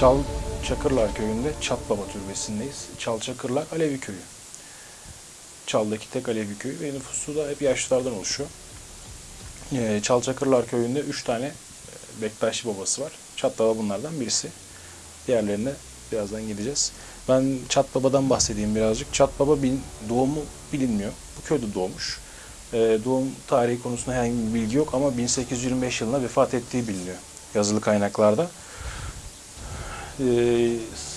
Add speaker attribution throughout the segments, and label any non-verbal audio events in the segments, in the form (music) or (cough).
Speaker 1: Çal Çakırlar köyünde Çatbaba türbesindeyiz. Çal Çakırlar Alevi köyü. Çal'daki tek Alevi köyü ve nüfusu da hep yaşlılardan oluşuyor. Ee, Çal Çakırlar köyünde 3 tane e, Bektaşi babası var. Çatbaba bunlardan birisi. Diğerlerine birazdan gideceğiz. Ben Çatbaba'dan bahsedeyim birazcık. Çatbaba bin, doğumu bilinmiyor. Bu köyde doğmuş. Ee, doğum tarihi konusunda herhangi bir bilgi yok ama 1825 yılında vefat ettiği biliniyor yazılı kaynaklarda. Ee,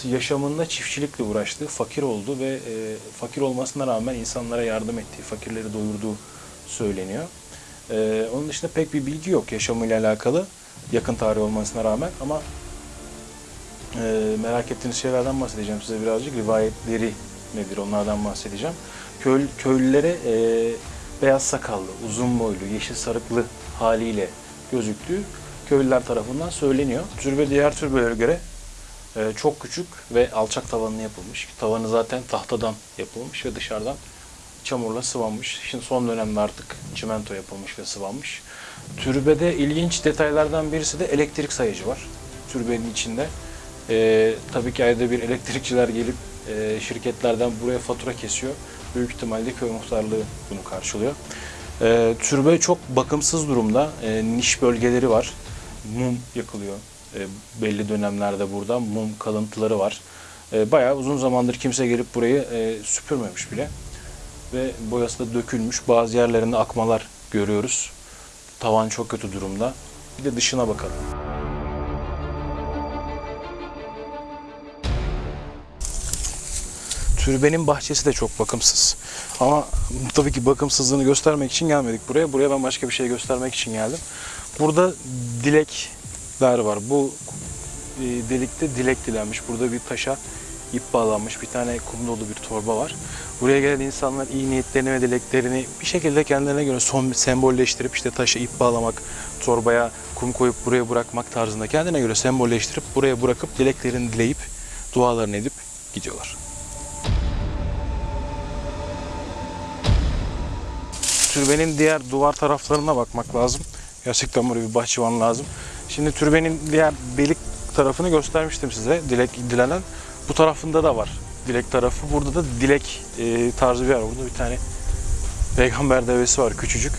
Speaker 1: yaşamında çiftçilikle uğraştı, fakir oldu ve e, fakir olmasına rağmen insanlara yardım ettiği, fakirleri doyurduğu söyleniyor. Ee, onun dışında pek bir bilgi yok yaşamıyla alakalı, yakın tarih olmasına rağmen ama e, merak ettiğiniz şeylerden bahsedeceğim size birazcık. Rivayetleri nedir onlardan bahsedeceğim. Köy, köylülere e, beyaz sakallı, uzun boylu, yeşil sarıklı haliyle gözüktüğü köylüler tarafından söyleniyor. Türbe diğer türbelere göre e, çok küçük ve alçak tavanlı yapılmış. Tavanı zaten tahtadan yapılmış ve dışarıdan çamurla sıvanmış. Şimdi son dönemde artık çimento yapılmış ve sıvanmış. Türbede ilginç detaylardan birisi de elektrik sayıcı var. Türbenin içinde. E, tabii ki ayda bir elektrikçiler gelip e, şirketlerden buraya fatura kesiyor. Büyük ihtimalle köy muhtarlığı bunu karşılıyor. E, türbe çok bakımsız durumda. E, niş bölgeleri var. Mum yakılıyor. E, belli dönemlerde burada mum kalıntıları var. E, bayağı uzun zamandır kimse gelip burayı e, süpürmemiş bile. Ve boyası da dökülmüş. Bazı yerlerinde akmalar görüyoruz. Tavan çok kötü durumda. Bir de dışına bakalım. Türbenin bahçesi de çok bakımsız. Ama tabii ki bakımsızlığını göstermek için gelmedik buraya. Buraya ben başka bir şey göstermek için geldim. Burada dilekler var. Bu e, delikte dilek dilenmiş. Burada bir taşa ip bağlanmış. Bir tane kum dolu bir torba var. Buraya gelen insanlar iyi niyetlerini ve dileklerini bir şekilde kendilerine göre son sembolleştirip işte taşa ip bağlamak, torbaya kum koyup buraya bırakmak tarzında kendine göre sembolleştirip buraya bırakıp dileklerini dileyip dualarını edip gidiyorlar. Türbenin diğer duvar taraflarına bakmak lazım. Gerçekten buraya bir bahçıvan lazım. Şimdi türbenin diğer delik tarafını göstermiştim size. Dilek dilenen. Bu tarafında da var dilek tarafı. Burada da dilek e, tarzı bir yer. Burada bir tane peygamber devesi var küçücük.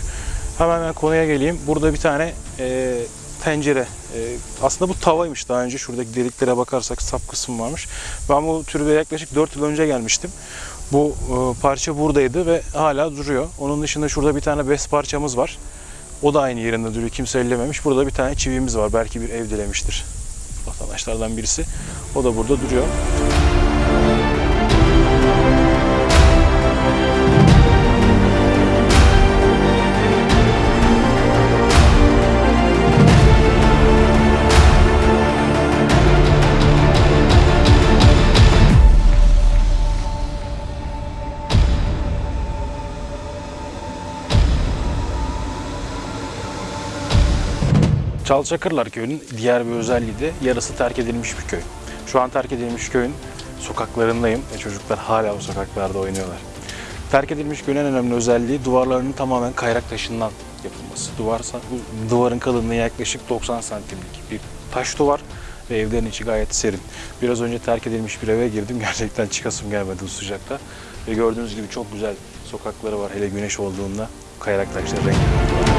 Speaker 1: Hemen ben konuya geleyim. Burada bir tane e, tencere. E, aslında bu tavaymış daha önce. Şuradaki deliklere bakarsak sap kısmı varmış. Ben bu türbeye yaklaşık 4 yıl önce gelmiştim. Bu e, parça buradaydı ve hala duruyor. Onun dışında şurada bir tane bez parçamız var. O da aynı yerinde duruyor. Kimse ellememiş. Burada bir tane çivimiz var. Belki bir ev dilemiştir vatandaşlardan birisi. O da burada duruyor. Çalçakırlar köyünün diğer bir özelliği de yarısı terk edilmiş bir köy. Şu an terk edilmiş köyün sokaklarındayım ve çocuklar hala o sokaklarda oynuyorlar. Terk edilmiş köyün en önemli özelliği duvarlarının tamamen kayrak taşından yapılması. Duvar, bu duvarın kalınlığı yaklaşık 90 santimlik bir taş duvar ve evlerin içi gayet serin. Biraz önce terk edilmiş bir eve girdim. (laughs) Gerçekten çıkasım gelmedi bu sıcakta. Ve gördüğünüz gibi çok güzel sokakları var hele güneş olduğunda kayarak taşlar rengi.